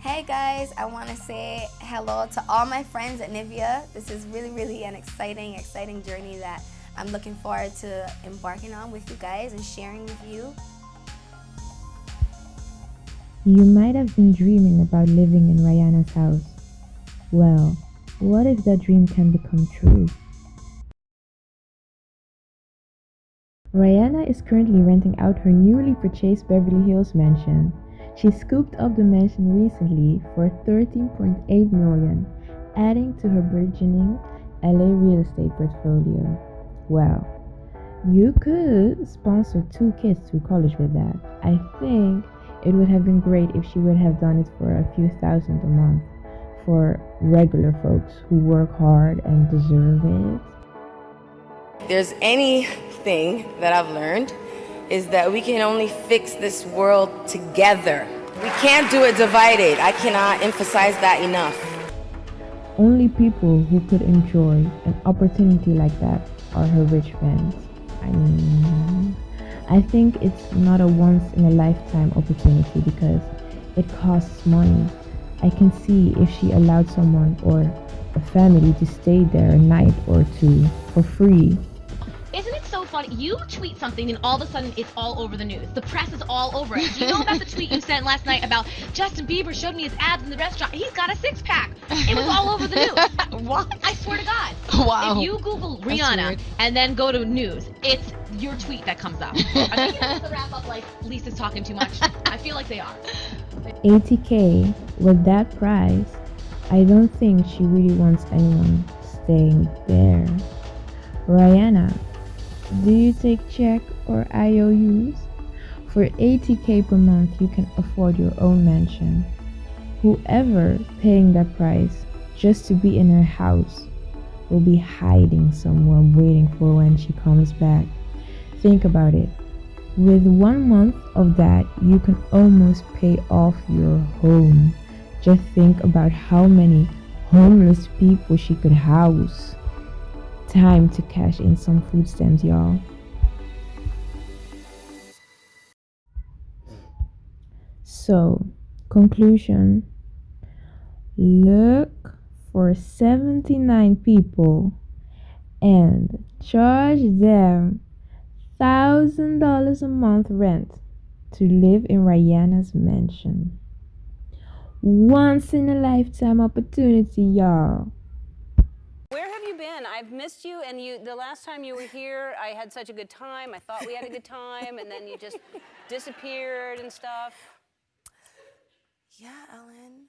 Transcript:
Hey guys, I want to say hello to all my friends at Nivea. This is really, really an exciting, exciting journey that I'm looking forward to embarking on with you guys and sharing with you. You might have been dreaming about living in Rihanna's house. Well, what if that dream can become true? Rihanna is currently renting out her newly purchased Beverly Hills mansion. She scooped up the mansion recently for 13.8 million, adding to her burgeoning LA real estate portfolio. Well, you could sponsor two kids through college with that. I think it would have been great if she would have done it for a few thousand a month for regular folks who work hard and deserve it. If there's anything that I've learned is that we can only fix this world together. We can't do it divided. I cannot emphasize that enough. Only people who could enjoy an opportunity like that are her rich fans. I mean, I think it's not a once in a lifetime opportunity because it costs money. I can see if she allowed someone or a family to stay there a night or two for free funny. You tweet something and all of a sudden it's all over the news. The press is all over it. Do you know about the tweet you sent last night about Justin Bieber showed me his abs in the restaurant? He's got a six pack. It was all over the news. what? I swear to God. Wow. If you Google Rihanna and then go to news, it's your tweet that comes up. Are they the wrap up like Lisa's talking too much? I feel like they are. 80k with that price, I don't think she really wants anyone staying there. Rihanna do you take check or IOUs? For 80k per month, you can afford your own mansion. Whoever paying that price just to be in her house will be hiding somewhere waiting for when she comes back. Think about it. With one month of that, you can almost pay off your home. Just think about how many homeless people she could house time to cash in some food stamps, y'all. So, conclusion look for 79 people and charge them $1,000 a month rent to live in Rihanna's mansion. Once in a lifetime opportunity, y'all you been? I've missed you, and you. The last time you were here, I had such a good time. I thought we had a good time, and then you just disappeared and stuff. Yeah, Ellen.